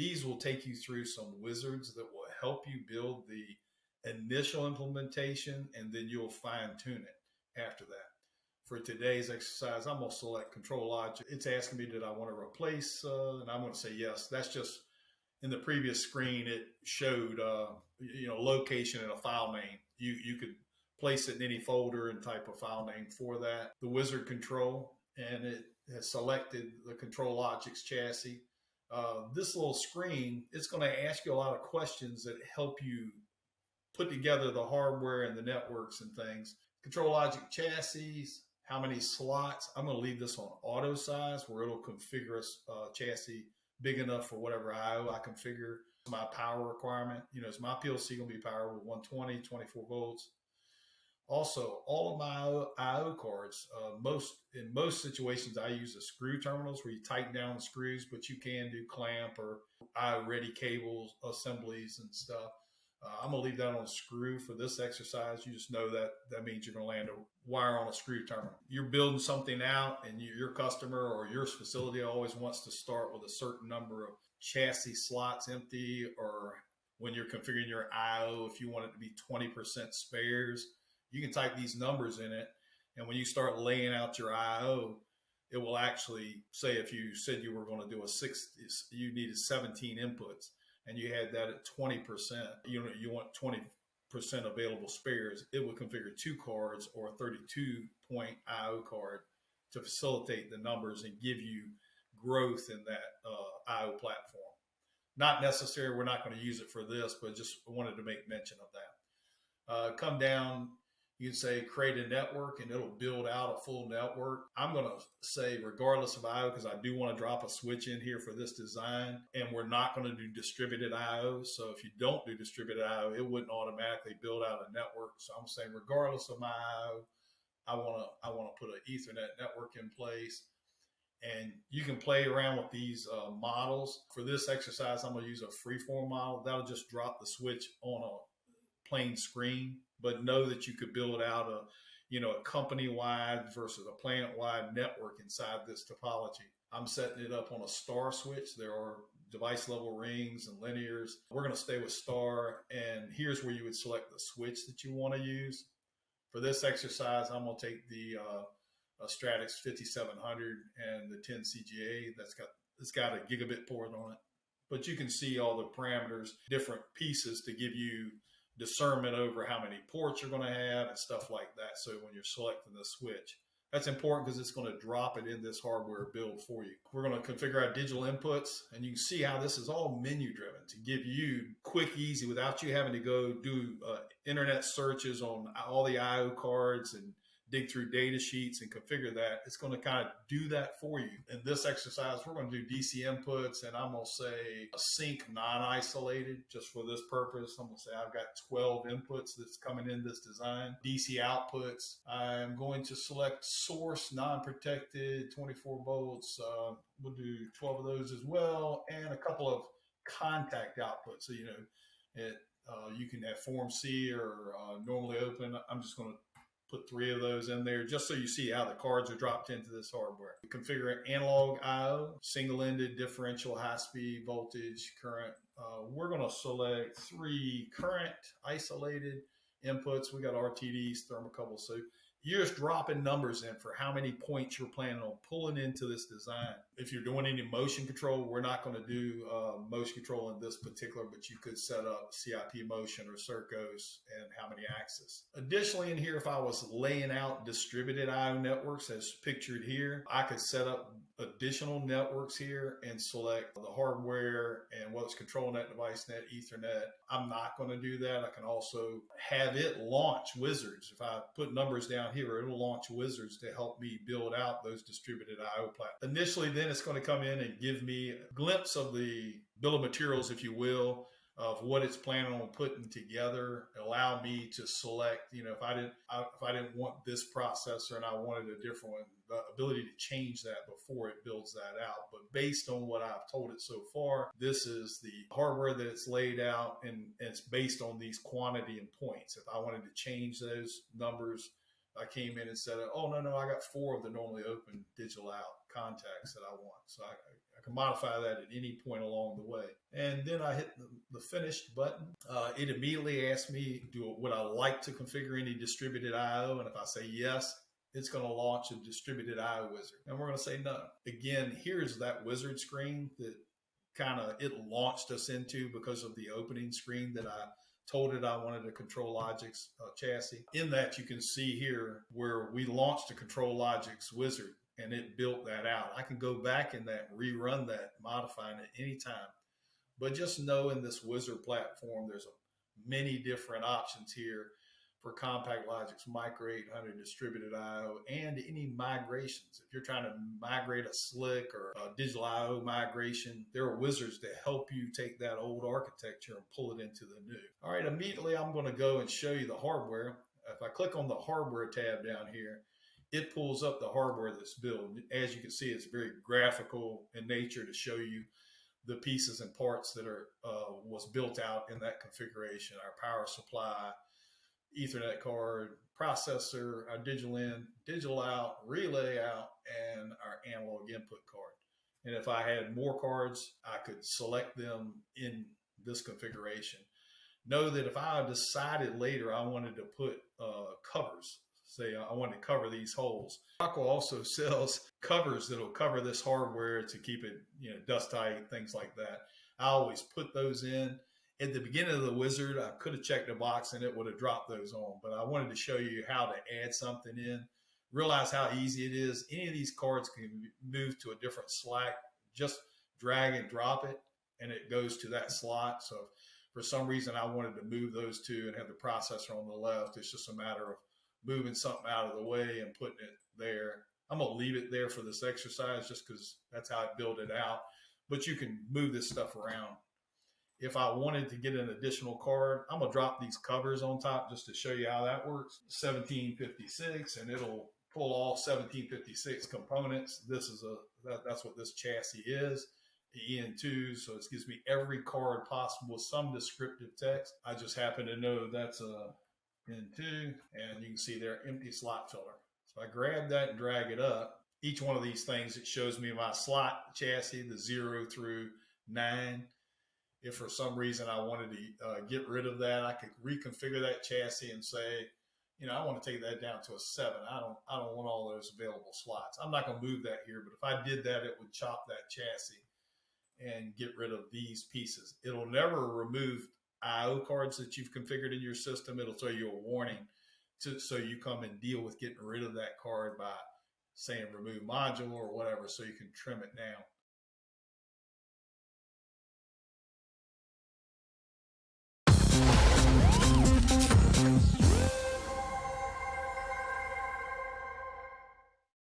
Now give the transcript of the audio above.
These will take you through some wizards that will help you build the initial implementation and then you'll fine tune it after that. For today's exercise, I'm going to select ControlLogix. It's asking me that I want to replace, uh, and I'm going to say yes. That's just in the previous screen, it showed, uh, you know, location and a file name. You, you could place it in any folder and type a file name for that. The wizard control, and it has selected the ControlLogix chassis. Uh, this little screen, it's going to ask you a lot of questions that help you put together the hardware and the networks and things. ControlLogix chassis, how many slots. I'm going to leave this on auto size where it'll configure a uh, chassis big enough for whatever IO I configure. My power requirement, you know, is my PLC going to be powered with 120, 24 volts? Also, all of my IO cards, uh, most in most situations, I use the screw terminals where you tighten down the screws, but you can do clamp or IO ready cables assemblies and stuff. Uh, I'm gonna leave that on a screw for this exercise. You just know that that means you're gonna land a wire on a screw terminal. You're building something out, and you, your customer or your facility always wants to start with a certain number of chassis slots empty, or when you're configuring your IO, if you want it to be 20% spares you can type these numbers in it. And when you start laying out your IO, it will actually say if you said you were going to do a six, you needed 17 inputs and you had that at 20%, you know, you want 20% available spares, it will configure two cards or a 32 point IO card to facilitate the numbers and give you growth in that uh, IO platform. Not necessary, we're not going to use it for this, but just wanted to make mention of that. Uh, come down you can say create a network and it'll build out a full network. I'm going to say regardless of IO because I do want to drop a switch in here for this design and we're not going to do distributed IO. So if you don't do distributed IO, it wouldn't automatically build out a network. So I'm saying regardless of my IO, I want to I want to put an Ethernet network in place. And you can play around with these uh, models. For this exercise, I'm going to use a freeform model. That'll just drop the switch on a plain screen but know that you could build out a you know a company wide versus a plant wide network inside this topology. I'm setting it up on a star switch. There are device level rings and linears. We're going to stay with star, and here's where you would select the switch that you want to use. For this exercise, I'm going to take the uh, Stratix 5700 and the 10 CGA that's got it's got a gigabit port on it. But you can see all the parameters, different pieces to give you discernment over how many ports you're going to have and stuff like that. So when you're selecting the switch, that's important because it's going to drop it in this hardware build for you. We're going to configure our digital inputs and you can see how this is all menu driven to give you quick, easy without you having to go do uh, internet searches on all the IO cards and dig through data sheets and configure that, it's going to kind of do that for you. In this exercise, we're going to do DC inputs and I'm going to say a sink non-isolated just for this purpose. I'm going to say I've got 12 inputs that's coming in this design. DC outputs, I'm going to select source non-protected 24 volts. Uh, we'll do 12 of those as well and a couple of contact outputs. So, you know, it, uh, you can have form C or uh, normally open. I'm just going to put three of those in there just so you see how the cards are dropped into this hardware. Configure analog IO, single-ended differential high-speed voltage current. Uh, we're going to select three current isolated inputs. We got RTDs, thermocouple. So you're just dropping numbers in for how many points you're planning on pulling into this design. If you're doing any motion control, we're not going to do uh, motion control in this particular, but you could set up CIP motion or SERCOS and how many axes. Additionally, in here, if I was laying out distributed IO networks as pictured here, I could set up additional networks here and select the hardware and what's controlling that DeviceNet, Ethernet. I'm not going to do that. I can also have it launch wizards. If I put numbers down here, it'll launch wizards to help me build out those distributed IO platforms. Initially, then it's going to come in and give me a glimpse of the bill of materials, if you will, of what it's planning on putting together allow me to select you know if i didn't if i didn't want this processor and i wanted a different one the ability to change that before it builds that out but based on what i've told it so far this is the hardware that it's laid out and, and it's based on these quantity and points if i wanted to change those numbers I came in and said, "Oh no, no, I got four of the normally open digital out." contacts that I want. So I, I can modify that at any point along the way. And then I hit the, the finished button. Uh, it immediately asked me, do would I like to configure any distributed IO? And if I say yes, it's going to launch a distributed IO wizard. And we're going to say no. Again, here's that wizard screen that kind of it launched us into because of the opening screen that I told it I wanted a ControlLogix uh, chassis. In that, you can see here where we launched a Control ControlLogix wizard and it built that out. I can go back in that, rerun that, modifying it anytime. But just know in this wizard platform, there's a, many different options here for CompactLogix Micro 800 distributed IO and any migrations. If you're trying to migrate a SLC or a digital IO migration, there are wizards that help you take that old architecture and pull it into the new. All right, immediately I'm going to go and show you the hardware. If I click on the hardware tab down here, it pulls up the hardware that's built. As you can see, it's very graphical in nature to show you the pieces and parts that are uh, was built out in that configuration. Our power supply, Ethernet card, processor, our digital in, digital out, relay out, and our analog input card. And if I had more cards, I could select them in this configuration. Know that if I decided later I wanted to put uh, covers, say I want to cover these holes, Rockwell also sells covers that'll cover this hardware to keep it, you know, dust tight, things like that. I always put those in at the beginning of the wizard, I could have checked a box and it would have dropped those on, but I wanted to show you how to add something in. Realize how easy it is. Any of these cards can move to a different slot. Just drag and drop it and it goes to that slot. So for some reason I wanted to move those two and have the processor on the left. It's just a matter of moving something out of the way and putting it there. I'm gonna leave it there for this exercise just because that's how I build it out. But you can move this stuff around if I wanted to get an additional card, I'm gonna drop these covers on top just to show you how that works. 1756, and it'll pull all 1756 components. This is a that, that's what this chassis is. The EN2, so it gives me every card possible with some descriptive text. I just happen to know that's a N2, and you can see there empty slot filler. So I grab that and drag it up. Each one of these things, it shows me my slot chassis, the zero through nine if for some reason I wanted to uh, get rid of that, I could reconfigure that chassis and say, you know, I want to take that down to a seven. I don't, I don't want all those available slots. I'm not going to move that here, but if I did that, it would chop that chassis and get rid of these pieces. It'll never remove IO cards that you've configured in your system. It'll tell you a warning to, so you come and deal with getting rid of that card by saying remove module or whatever, so you can trim it down.